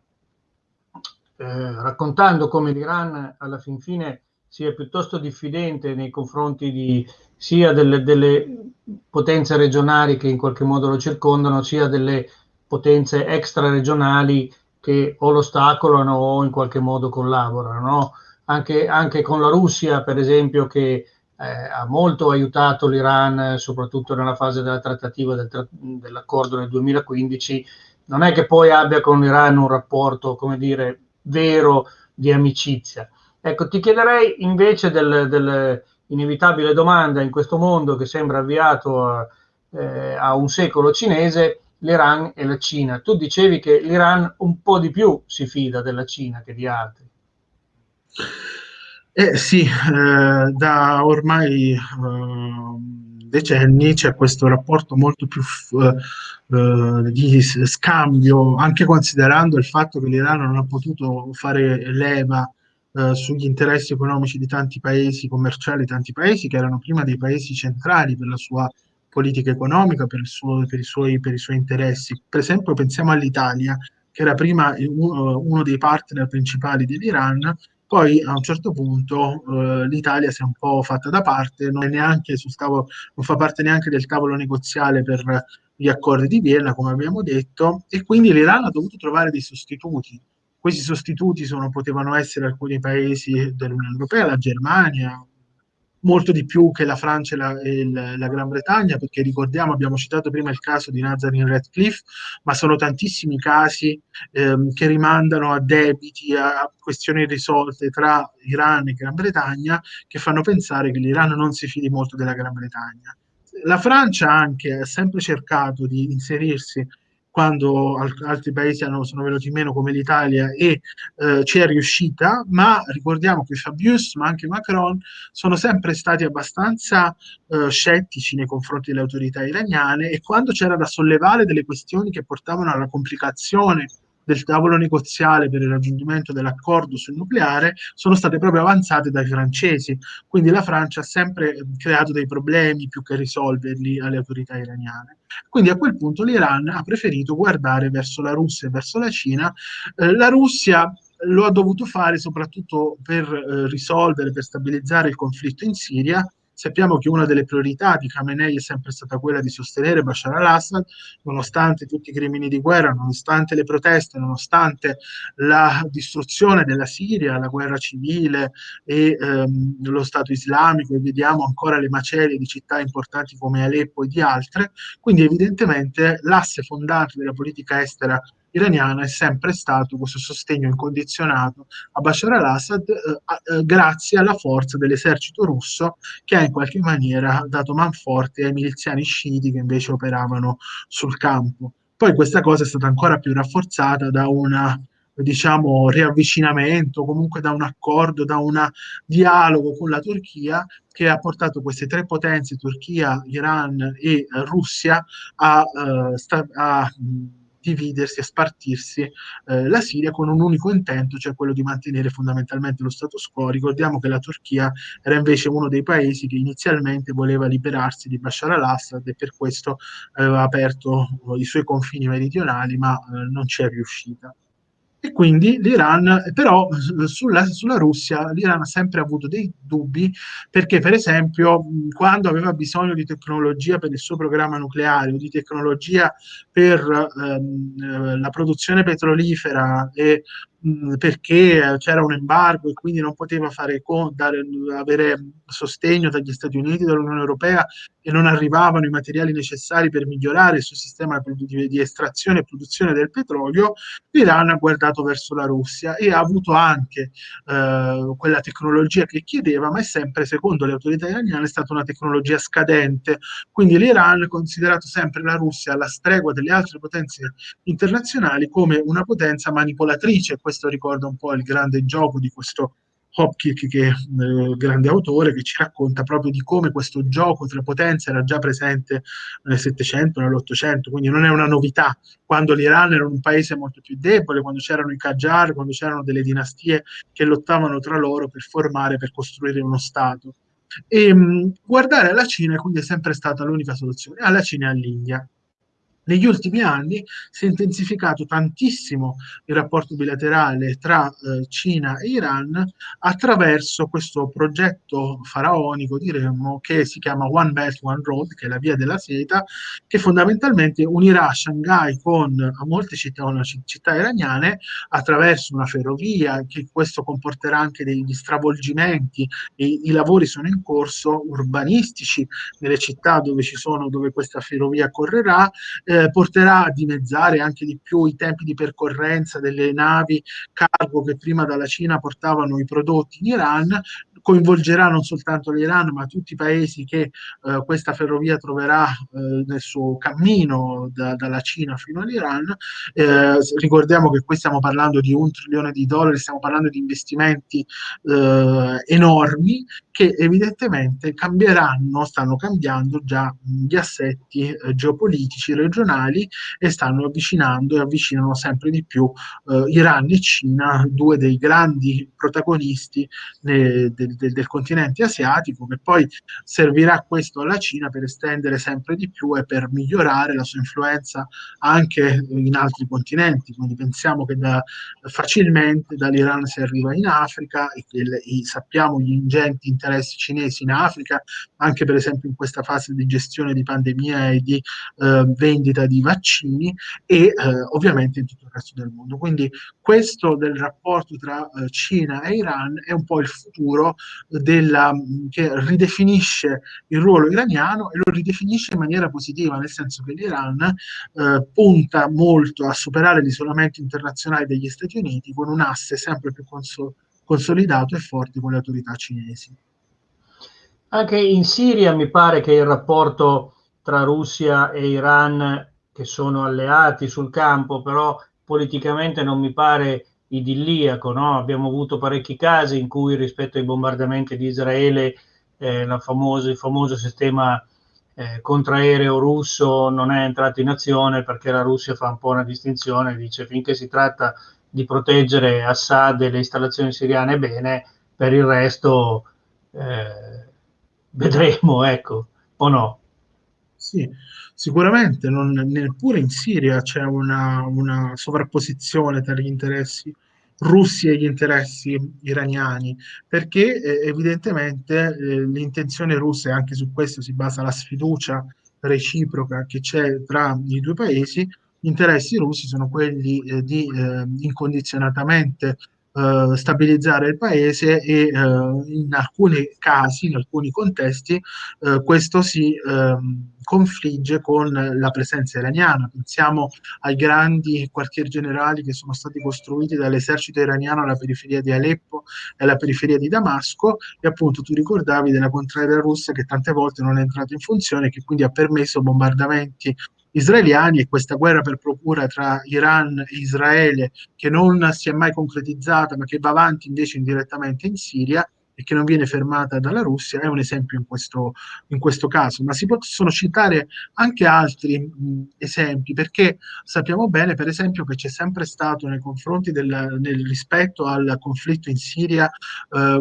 eh, raccontando come l'Iran alla fin fine sia piuttosto diffidente nei confronti di, sia delle, delle, potenze regionali che in qualche modo lo circondano, sia delle potenze extraregionali che o lo ostacolano o in qualche modo collaborano. No? Anche, anche, con la Russia, per esempio, che eh, ha molto aiutato l'Iran, soprattutto nella fase della trattativa del tra- dell'accordo nel 2015, non è che poi abbia con l'Iran un rapporto, come dire, vero di amicizia Ecco, ti chiederei invece dell'inevitabile del domanda in questo mondo che sembra avviato a, eh, a un secolo cinese, l'Iran e la Cina. Tu dicevi che l'Iran un po' di più si fida della Cina che di altri. Eh, sì, eh, da ormai eh, decenni c'è questo rapporto molto più eh, eh, di scambio, anche considerando il fatto che l'Iran non ha potuto fare leva eh, sugli interessi economici di tanti paesi commerciali, tanti paesi che erano prima dei paesi centrali per la sua politica economica, per, suo, per, i, suoi, per i, suoi, interessi. Per esempio pensiamo all'Italia, che era prima uno, uno dei partner principali dell'Iran, poi a un certo punto eh, l'Italia si è un po' fatta da parte, non, tavolo, non, fa parte neanche del tavolo negoziale per gli accordi di Vienna, come abbiamo detto, e quindi l'Iran ha dovuto trovare dei sostituti. Questi sostituti sono, potevano essere alcuni paesi dell'Unione Europea, la Germania, molto di più che la Francia e la, e la, Gran Bretagna, perché ricordiamo, abbiamo citato prima il caso di Nazarene Radcliffe, ma sono tantissimi casi ehm, che rimandano a debiti, a questioni risolte tra Iran e Gran Bretagna, che fanno pensare che l'Iran non si fidi molto della Gran Bretagna. La Francia anche ha sempre cercato di inserirsi quando altri paesi hanno, sono venuti meno come l'Italia e eh, ci è riuscita, ma ricordiamo che Fabius ma anche Macron sono sempre stati abbastanza eh, scettici nei confronti delle autorità iraniane e quando c'era da sollevare delle questioni che portavano alla complicazione del tavolo negoziale per il raggiungimento dell'accordo sul nucleare sono state proprio avanzate dai francesi. Quindi la Francia ha sempre creato dei problemi più che risolverli alle autorità iraniane. Quindi a quel punto l'Iran ha preferito guardare verso la Russia e verso la Cina. Eh, la Russia lo ha dovuto fare soprattutto per eh, risolvere, per stabilizzare il conflitto in Siria Sappiamo che una delle priorità di Khamenei è sempre stata quella di sostenere Bashar al-Assad, nonostante tutti i crimini di guerra, nonostante le proteste, nonostante la distruzione della Siria, la guerra civile e ehm, lo Stato islamico, e vediamo ancora le macerie di città importanti come Aleppo e di altre. Quindi evidentemente l'asse fondante della politica estera iraniana è sempre stato questo sostegno incondizionato a Bashar al-Assad eh, eh, grazie alla forza dell'esercito russo che ha in qualche maniera dato manforte ai miliziani sciiti che invece operavano sul campo. Poi questa cosa è stata ancora più rafforzata da una diciamo riavvicinamento, comunque da un accordo, da un dialogo con la Turchia che ha portato queste tre potenze, Turchia, Iran e eh, Russia, a, uh, sta- a dividersi e spartirsi eh, la Siria con un unico intento, cioè quello di mantenere fondamentalmente lo status quo. Ricordiamo che la Turchia era invece uno dei paesi che inizialmente voleva liberarsi di Bashar al-Assad e per questo aveva aperto i suoi confini meridionali, ma eh, non è riuscita. E quindi l'Iran, però sulla, sulla, Russia, l'Iran ha sempre avuto dei dubbi perché, per esempio, quando aveva bisogno di tecnologia per il suo programma nucleare o di tecnologia per ehm, la produzione petrolifera e perché c'era un embargo e quindi non poteva fare, dare, avere sostegno dagli Stati Uniti, dall'Unione Europea e non arrivavano i materiali necessari per migliorare il suo sistema di, di estrazione e produzione del petrolio, l'Iran ha guardato verso la Russia e ha avuto anche eh, quella tecnologia che chiedeva, ma è sempre, secondo le autorità iraniane, stata una tecnologia scadente. Quindi l'Iran ha considerato sempre la Russia alla stregua delle altre potenze internazionali come una potenza manipolatrice questo ricorda un po' il grande gioco di questo Hopkirk, che è un eh, grande autore, che ci racconta proprio di come questo gioco tra potenze era già presente nel Settecento, nell'Ottocento, quindi non è una novità. Quando l'Iran era un paese molto più debole, quando c'erano i Qajar, quando c'erano delle dinastie che lottavano tra loro per formare, per costruire uno Stato. E mh, guardare alla Cina quindi è sempre stata l'unica soluzione, alla Cina e all'India. Negli ultimi anni si è intensificato tantissimo il rapporto bilaterale tra eh, Cina e Iran attraverso questo progetto faraonico, diremmo, che si chiama One Belt, One Road, che è la via della seta, che fondamentalmente unirà Shanghai con molte città, città iraniane attraverso una ferrovia, che questo comporterà anche degli stravolgimenti e i lavori sono in corso urbanistici nelle città dove, ci sono, dove questa ferrovia correrà. Eh, eh, porterà a dimezzare anche di più i tempi di percorrenza delle navi cargo che prima dalla Cina portavano i prodotti in Iran, coinvolgerà non soltanto l'Iran, ma tutti i paesi che eh, questa ferrovia troverà eh, nel suo cammino da, dalla Cina fino all'Iran. Eh, ricordiamo che qui stiamo parlando di un trilione di dollari, stiamo parlando di investimenti eh, enormi che evidentemente cambieranno, stanno cambiando già gli assetti eh, geopolitici regionali e stanno avvicinando e avvicinano sempre di più eh, Iran e Cina, due dei grandi protagonisti del, del, del, continente asiatico, che poi servirà questo alla Cina per estendere sempre di più e per migliorare la sua influenza anche in altri continenti. Quindi pensiamo che da, facilmente dall'Iran si arriva in Africa e, e, sappiamo gli ingenti interessi cinesi in Africa, anche per esempio in questa fase di gestione di pandemia e di eh, vendita di vaccini e eh, ovviamente in tutto il resto del mondo. Quindi questo del rapporto tra eh, Cina e Iran è un po' il futuro della, che ridefinisce il ruolo iraniano e lo ridefinisce in maniera positiva, nel senso che l'Iran eh, punta molto a superare l'isolamento internazionale degli Stati Uniti con un asse sempre più consolidato consolidato e forte con le autorità cinesi. Anche in Siria mi pare che il rapporto tra Russia e Iran, che sono alleati sul campo, però politicamente non mi pare idilliaco. No? Abbiamo avuto parecchi casi in cui rispetto ai bombardamenti di Israele eh, famosa, il famoso sistema eh, contraereo russo non è entrato in azione perché la Russia fa un po' una distinzione, dice finché si tratta di proteggere Assad e le installazioni siriane bene, per il resto eh, vedremo, ecco, o no? Sì, sicuramente, non, neppure in Siria c'è una, una sovrapposizione tra gli interessi russi e gli interessi iraniani, perché eh, evidentemente eh, l'intenzione russa, e anche su questo si basa la sfiducia reciproca che c'è tra i due paesi, gli interessi russi sono quelli eh, di eh, incondizionatamente eh, stabilizzare il paese e eh, in alcuni casi, in alcuni contesti, eh, questo si ehm, confligge con la presenza iraniana. Pensiamo ai grandi quartier generali che sono stati costruiti dall'esercito iraniano alla periferia di Aleppo e alla periferia di Damasco e appunto tu ricordavi della contraria russa che tante volte non è entrata in funzione e che quindi ha permesso bombardamenti israeliani e questa guerra per procura tra Iran e Israele che non si è mai concretizzata ma che va avanti invece indirettamente in Siria e che non viene fermata dalla Russia è un esempio in questo, in questo caso, ma si possono citare anche altri mh, esempi perché sappiamo bene per esempio che c'è sempre stato nei confronti del nel rispetto al conflitto in Siria eh,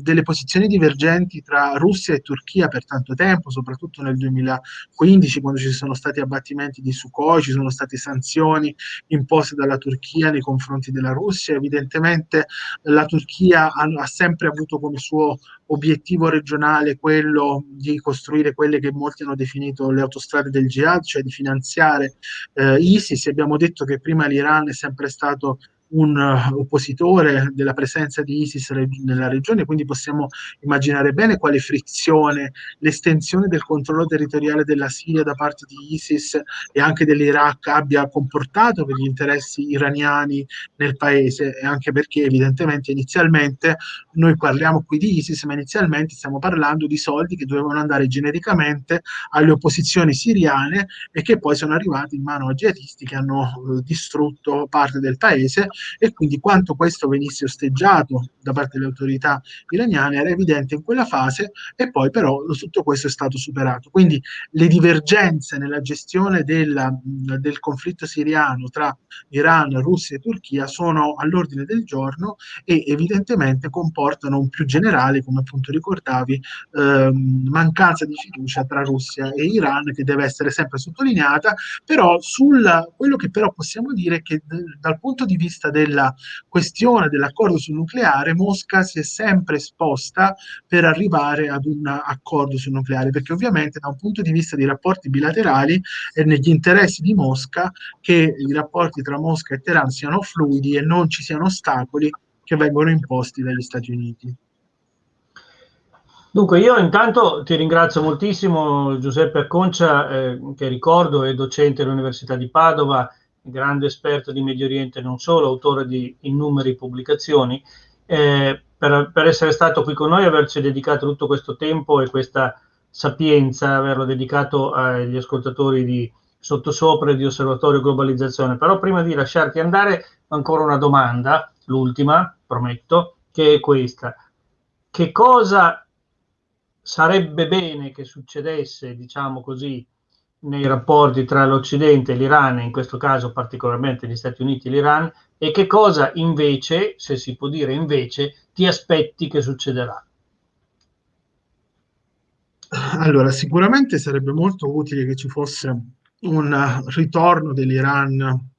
delle posizioni divergenti tra Russia e Turchia per tanto tempo, soprattutto nel 2015 quando ci sono stati abbattimenti di Sukhoi, ci sono state sanzioni imposte dalla Turchia nei confronti della Russia, evidentemente la Turchia ha, ha sempre avuto avuto come suo obiettivo regionale quello di costruire quelle che molti hanno definito le autostrade del jihad, cioè di finanziare eh, ISIS. Abbiamo detto che prima l'Iran è sempre stato un uh, oppositore della presenza di ISIS nella regione, quindi possiamo immaginare bene quale frizione l'estensione del controllo territoriale della Siria da parte di ISIS e anche dell'Iraq abbia comportato per gli interessi iraniani nel paese e anche perché evidentemente inizialmente noi parliamo qui di ISIS, ma inizialmente stiamo parlando di soldi che dovevano andare genericamente alle opposizioni siriane e che poi sono arrivati in mano a jihadisti che hanno eh, distrutto parte del paese e quindi quanto questo venisse osteggiato da parte delle autorità iraniane era evidente in quella fase e poi però tutto questo è stato superato. Quindi le divergenze nella gestione della, del conflitto siriano tra Iran, Russia e Turchia sono all'ordine del giorno e evidentemente comportano un più generale, come appunto ricordavi, ehm, mancanza di fiducia tra Russia e Iran che deve essere sempre sottolineata, però sul, quello che però possiamo dire è che dal punto di vista vista della questione dell'accordo sul nucleare, Mosca si è sempre esposta per arrivare ad un accordo sul nucleare, perché ovviamente da un punto di vista di rapporti bilaterali è negli interessi di Mosca che i rapporti tra Mosca e Teheran siano fluidi e non ci siano ostacoli che vengono imposti dagli Stati Uniti. Dunque, io intanto ti ringrazio moltissimo Giuseppe Acconcia, eh, che ricordo è docente all'Università di Padova grande esperto di Medio Oriente, non solo, autore di innumeri pubblicazioni, eh, per, per, essere stato qui con noi, averci dedicato tutto questo tempo e questa sapienza, averlo dedicato agli ascoltatori di Sottosopra e di Osservatorio Globalizzazione. Però prima di lasciarti andare, ancora una domanda, l'ultima, prometto, che è questa. Che cosa sarebbe bene che succedesse, diciamo così, nei rapporti tra l'Occidente e l'Iran, in questo caso particolarmente gli Stati Uniti e l'Iran, e che cosa invece, se si può dire invece, ti aspetti che succederà? Allora, sicuramente sarebbe molto utile che ci fosse un ritorno dell'Iran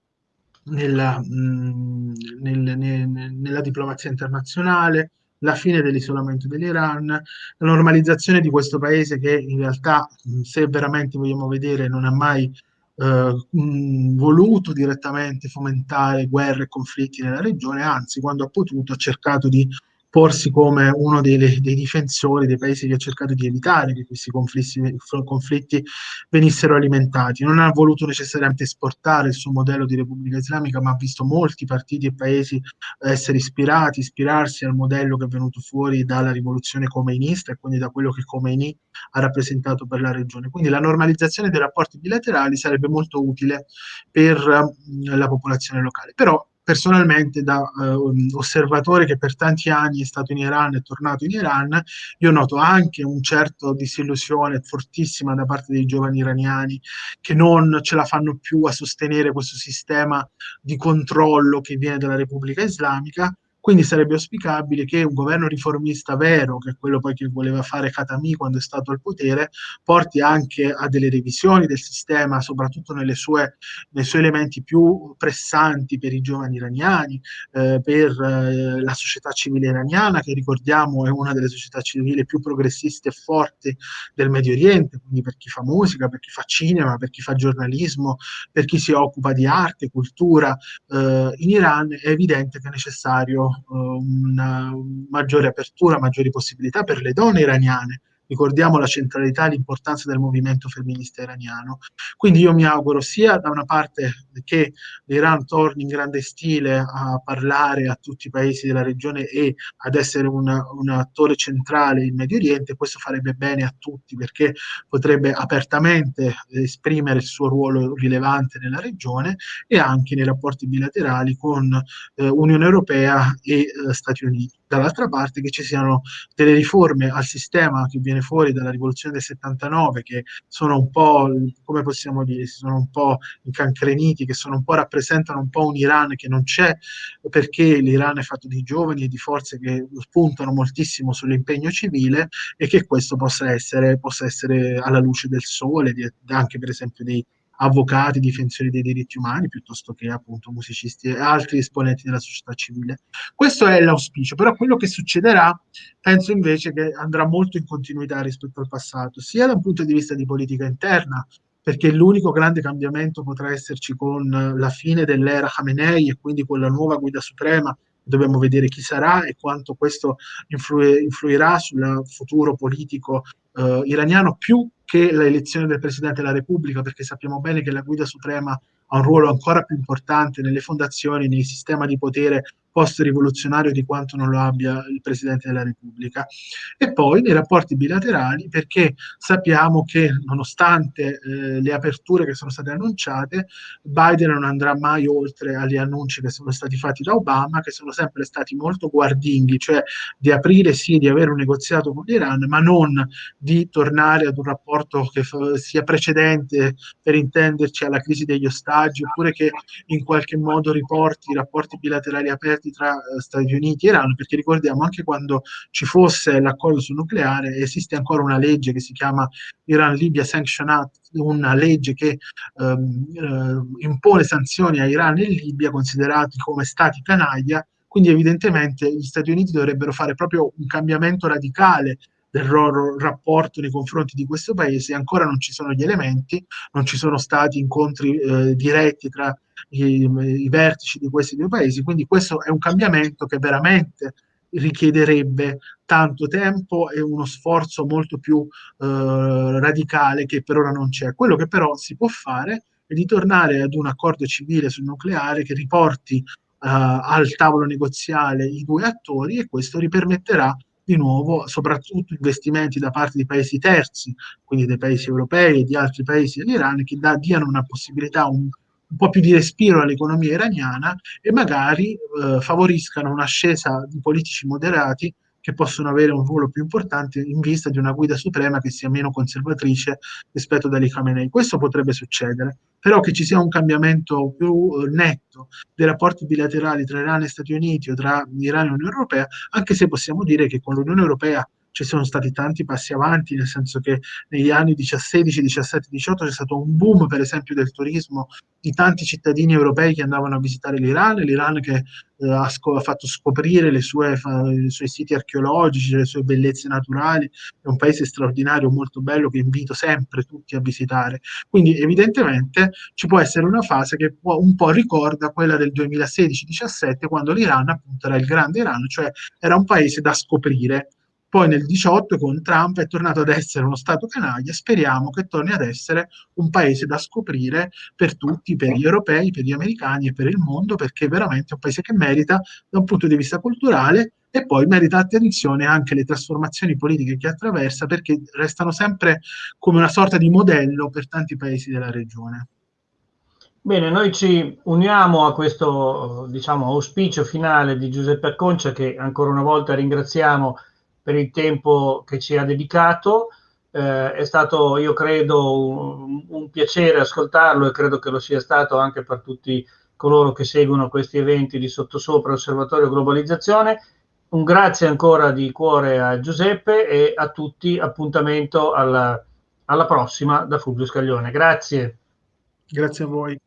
nella, mh, nel, nel, nella diplomazia internazionale, la fine dell'isolamento dell'Iran, la normalizzazione di questo paese che in realtà, se veramente vogliamo vedere, non ha mai eh, voluto direttamente fomentare guerre e conflitti nella regione, anzi, quando ha potuto ha cercato di porsi come uno dei, dei, difensori dei paesi che ha cercato di evitare che questi conflitti, conflitti, venissero alimentati. Non ha voluto necessariamente esportare il suo modello di Repubblica Islamica, ma ha visto molti partiti e paesi essere ispirati, ispirarsi al modello che è venuto fuori dalla rivoluzione comeinista e quindi da quello che Khomeini ha rappresentato per la regione. Quindi la normalizzazione dei rapporti bilaterali sarebbe molto utile per uh, la popolazione locale. Però personalmente da uh, osservatore che per tanti anni è stato in Iran e tornato in Iran, io noto anche un certo disillusione fortissima da parte dei giovani iraniani che non ce la fanno più a sostenere questo sistema di controllo che viene dalla Repubblica Islamica quindi sarebbe auspicabile che un governo riformista vero, che è quello poi che voleva fare Khatami quando è stato al potere, porti anche a delle revisioni del sistema, soprattutto sue, nei suoi elementi più pressanti per i giovani iraniani, eh, per eh, la società civile iraniana, che ricordiamo è una delle società civili più progressiste e forti del Medio Oriente, quindi per chi fa musica, per chi fa cinema, per chi fa giornalismo, per chi si occupa di arte, cultura. Eh, in Iran è evidente che è necessario una maggiore apertura, maggiori possibilità per le donne iraniane ricordiamo la centralità e l'importanza del movimento femminista iraniano. Quindi io mi auguro sia da una parte che l'Iran torni in grande stile a parlare a tutti i paesi della regione e ad essere una, un attore centrale in Medio Oriente, questo farebbe bene a tutti perché potrebbe apertamente esprimere il suo ruolo rilevante nella regione e anche nei rapporti bilaterali con eh, Unione Europea e eh, Stati Uniti dall'altra parte che ci siano delle riforme al sistema che viene fuori dalla rivoluzione del 79 che sono un po', come possiamo dire, si sono un po' incancreniti, che sono un po' rappresentano un po' un Iran che non c'è perché l'Iran è fatto di giovani e di forze che puntano moltissimo sull'impegno civile e che questo possa essere, possa essere alla luce del sole, anche per esempio dei avvocati, difensori dei diritti umani, piuttosto che appunto musicisti e altri esponenti della società civile. Questo è l'auspicio, però quello che succederà penso invece che andrà molto in continuità rispetto al passato, sia da un punto di vista di politica interna, perché l'unico grande cambiamento potrà esserci con la fine dell'era Khamenei e quindi con la nuova guida suprema dobbiamo vedere chi sarà e quanto questo influ- influirà sul futuro politico eh, iraniano più che l'elezione del Presidente della Repubblica, perché sappiamo bene che la guida suprema ha un ruolo ancora più importante nelle fondazioni, nei sistemi di potere post-rivoluzionario di quanto non lo abbia il Presidente della Repubblica. E poi nei rapporti bilaterali, perché sappiamo che nonostante eh, le aperture che sono state annunciate, Biden non andrà mai oltre agli annunci che sono stati fatti da Obama, che sono sempre stati molto guardinghi, cioè di aprire sì, di avere un negoziato con l'Iran, ma non di tornare ad un rapporto che sia precedente, per intenderci, alla crisi degli ostaggi, oppure che in qualche modo riporti i rapporti bilaterali aperti rapporti tra eh, Stati Uniti e Iran, perché ricordiamo anche quando ci fosse l'accordo sul nucleare esiste ancora una legge che si chiama Iran-Libya Sanction Act, una legge che ehm, eh, impone sanzioni a Iran e Libia considerati come stati canaglia, quindi evidentemente gli Stati Uniti dovrebbero fare proprio un cambiamento radicale del loro rapporto nei confronti di questo paese, ancora non ci sono gli elementi, non ci sono stati incontri eh, diretti tra i, i vertici di questi due paesi, quindi questo è un cambiamento che veramente richiederebbe tanto tempo e uno sforzo molto più eh, radicale che per ora non c'è. Quello che però si può fare è di tornare ad un accordo civile sul nucleare che riporti uh, al tavolo negoziale i due attori e questo ripermetterà di nuovo soprattutto investimenti da parte di paesi terzi, quindi dei paesi europei e di altri paesi dell'Iran, che da, diano una possibilità, un, un po' più di respiro all'economia iraniana e magari eh, favoriscano un'ascesa di politici moderati che possono avere un ruolo più importante in vista di una guida suprema che sia meno conservatrice rispetto ad Ali Khamenei. Questo potrebbe succedere, però che ci sia un cambiamento più eh, netto dei rapporti bilaterali tra Iran e Stati Uniti o tra Iran e Unione Europea, anche se possiamo dire che con l'Unione Europea ci sono stati tanti passi avanti, nel senso che negli anni 16, 17, 18 c'è stato un boom, per esempio, del turismo di tanti cittadini europei che andavano a visitare l'Iran, l'Iran che eh, ha, ha, fatto scoprire sue, i suoi siti archeologici, le sue bellezze naturali, è un paese straordinario, molto bello, che invito sempre tutti a visitare. Quindi evidentemente ci può essere una fase che può, un po' ricorda quella del 2016-17, quando l'Iran appunto era il grande Iran, cioè era un paese da scoprire poi nel 18 con Trump è tornato ad essere uno Stato canaglia, speriamo che torni ad essere un paese da scoprire per tutti, per gli europei, per gli americani e per il mondo, perché è veramente un paese che merita da un punto di vista culturale e poi merita attenzione anche le trasformazioni politiche che attraversa, perché restano sempre come una sorta di modello per tanti paesi della regione. Bene, noi ci uniamo a questo diciamo, auspicio finale di Giuseppe Acconcia che ancora una volta ringraziamo per il tempo che ci ha dedicato. Eh, è stato, io credo, un, un, piacere ascoltarlo e credo che lo sia stato anche per tutti coloro che seguono questi eventi di Sottosopra Osservatorio Globalizzazione. Un grazie ancora di cuore a Giuseppe e a tutti. Appuntamento alla, alla prossima da Fulvio Scaglione. Grazie. Grazie a voi.